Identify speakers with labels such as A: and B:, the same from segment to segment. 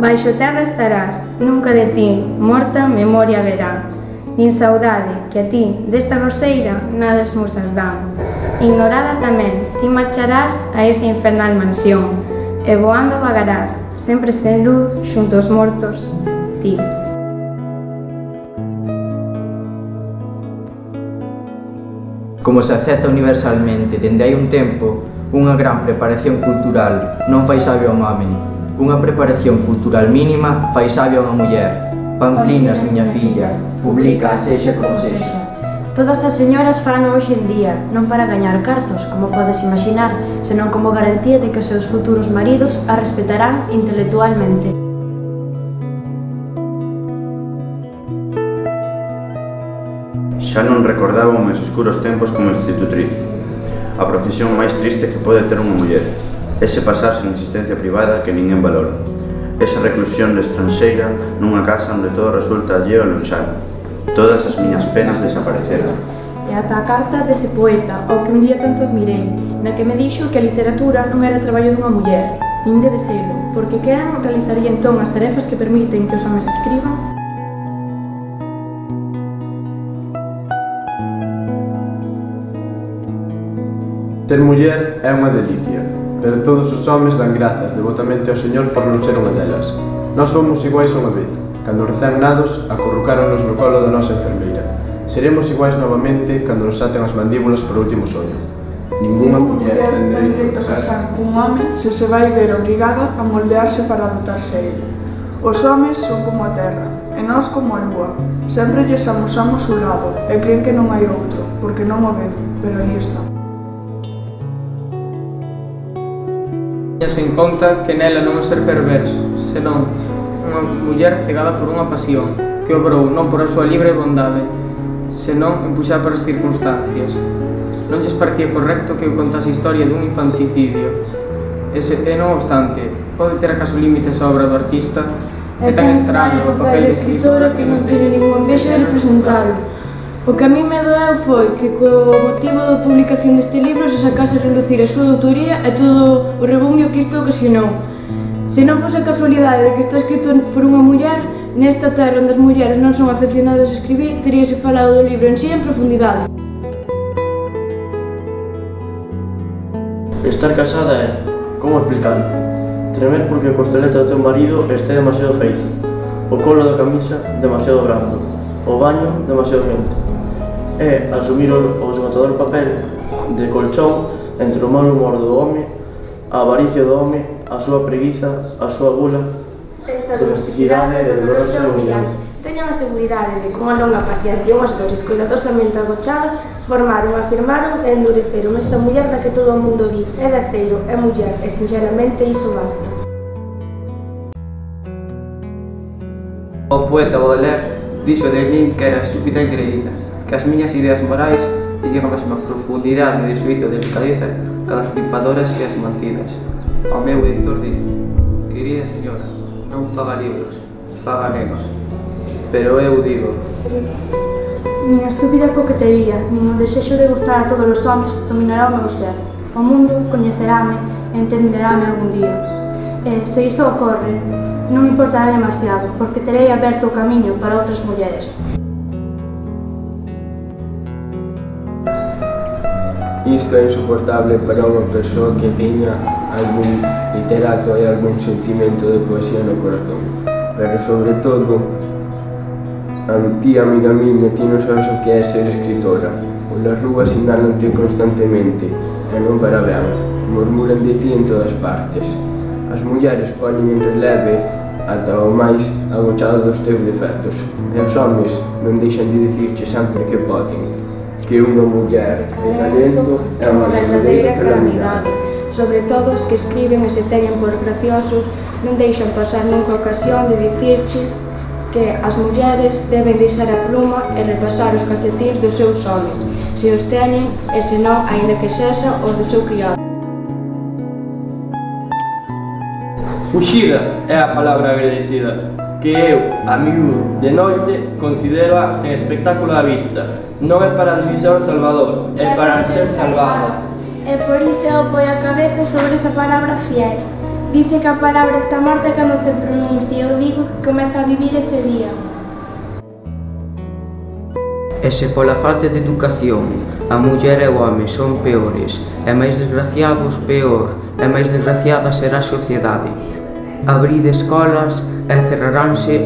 A: Baixo terra estarás, nunca de ti, morta memoria verá. Nin saudade, que a ti, desta roseira, nada as musas dan. Ignorada tamén, ti marcharás a esa infernal mansión, e voando vagarás, sempre sen luz, xunto aos mortos, ti.
B: Como se acepta universalmente dende hai un tempo, unha gran preparación cultural non fai sabio ao mame, Unha preparación cultural mínima fai sabia unha muller. Pamplinas, miña filla, publica, sexa como sexa.
C: Todas as señoras fano hoxe en día, non para gañar cartos, como podes imaginar, senón como garantía de que os seus futuros maridos a respetarán intelectualmente.
D: Xa non recordaba meus escuros tempos como institutriz, a profesión máis triste que pode ter unha muller ese pasarse na existencia privada que ninguén valora, esa reclusión estranxeira nunha casa onde todo resulta alleo e lonxano. Todas as miñas penas desapareceran.
C: E ata a carta dese poeta, ao que un día tanto admirei, na que me dixo que a literatura non era traballo dunha muller, nin debe selo, porque quen realizaría entón as tarefas que permiten que os homens escriban?
E: Ser muller é unha delicia, pero todos os homes dan grazas devotamente ao Señor por non ser unha delas. Nós somos iguais unha vez. Cando rezan nados, acurrucáronos no colo da nosa enfermeira. Seremos iguais novamente cando nos aten as mandíbulas por último soño. Ninguna muller ten dereito a casar
F: cun home se se vai ver obrigada a moldearse para adaptarse a ele. Os homes son como a terra, e nós como a lúa. Sempre lles amosamos un lado, e creen que non hai outro, porque non o ven, pero ali está.
G: Teñas en conta que nela non é ser perverso, senón unha muller cegada por unha pasión, que obrou non por a súa libre bondade, senón empuxada por as circunstancias. Non lles parecía correcto que eu contase a historia dun infanticidio, Ese, e non obstante, pode ter acaso límites a obra do artista, é tan extraño o papel de escritora que non teño ningún envexa de representalo. O que a mí me doeu foi que co motivo da publicación deste libro se sacase a relucir a súa autoría e todo o rebumio que isto ocasionou. Se non fose a casualidade de que está escrito por unha muller, nesta terra onde as mulleres non son aficionadas a escribir, teríase falado do libro en sí en profundidade.
H: Estar casada é, como explicarlo, tremer porque o costeleta do teu marido este demasiado feito, o colo da camisa demasiado brando, o baño demasiado quente é asumir o, esgotador papel de colchón entre o mal humor do home, a avaricia do home, a súa preguiza, a súa gula,
C: esta domesticidade é dolorosa e humillante. Teñan a seguridade de que unha longa paciencia e unhas dores cuidadosamente agochadas formaron, afirmaron e endureceron esta muller da que todo o mundo di é de aceiro, é muller e sinceramente iso basta.
G: O poeta Baudelaire dixo de min que era estúpida e creída, que as miñas ideas morais teñen a mesma profundidade de suízo e delicadeza que as limpadores e as mantidas. O meu editor dice, querida señora, non faga libros, faga nenos. Pero eu digo...
C: Nin a estúpida coquetería, nin o desexo de gustar a todos os homens dominará o meu ser. O mundo coñecerame e entenderáme algún día. E, se iso ocorre, non importará demasiado, porque terei aberto o camiño para outras mulleres.
E: Isto é insoportable para unha persoa que teña algún literato e algún sentimento de poesía no corazón. Pero sobre todo, a ti, amiga miña, ti non sabes o que é ser escritora. Pois Polas rúas sinalante constantemente, e non para ben. Murmuran de ti en todas partes. As mulleres poñen en releve ata o máis agochado dos teus defectos. E os homens non deixan de dicirche sempre que poden que unha muller en talento é unha verdadeira calamidade.
C: Sobre todo os que escriben e se teñen por graciosos non deixan pasar nunca ocasión de dicirche que as mulleres deben deixar a pluma e repasar os calcetins dos seus homens, se os teñen e se non, aínda que sexa os do seu criado.
H: Fuxida é a palabra agradecida, que eu, a miúdo, de noite, considero sen espectáculo á vista, Non é para divisar o Salvador, é para ser salvado.
C: E por iso poi a cabeza sobre esa palabra fiel.
I: Dice que a palabra está morta cando se pronuncia. Eu digo que comeza a vivir ese día.
J: E se pola falta de educación a muller e o home son peores, e máis desgraciados peor, e máis desgraciada será a sociedade. Abrid escolas e cerraránse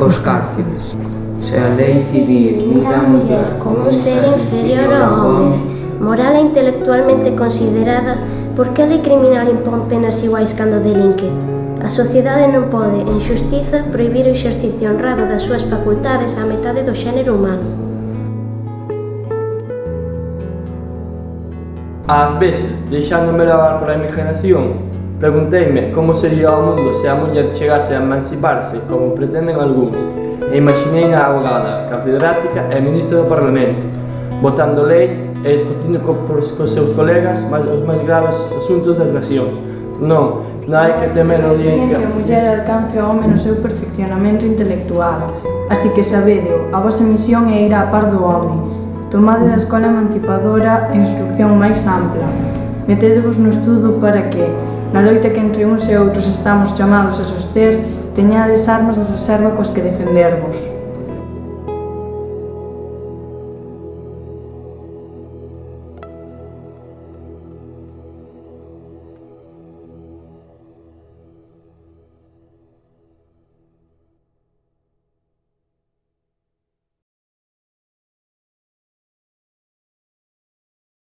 J: os cárceles. Se a lei civil mira a muller
K: como un ser inferior ao home, moral e intelectualmente considerada, por que a lei criminal impón penas iguais cando delinque? A sociedade non pode, en xustiza, proibir o exercicio honrado das súas facultades á metade do xénero humano.
L: Ás veces, deixándome lavar pola imaginación, Pregunteime como sería o mundo se a muller chegase a emanciparse como pretenden algúns? E imaginei na abogada, catedrática e ministra do Parlamento votando leis e discutindo co, cos seus colegas máis, os máis graves asuntos das nacións. Non, non hai que temer o día en
C: que... a muller alcance o home no seu perfeccionamento intelectual así que sabedeo, a vosa misión é ir á par do home. Tomade da escola emancipadora e instrucción máis ampla. Metedevos no estudo para que, Na loita que entre uns e outros estamos chamados a soster, teñades armas de reserva coas que defendervos.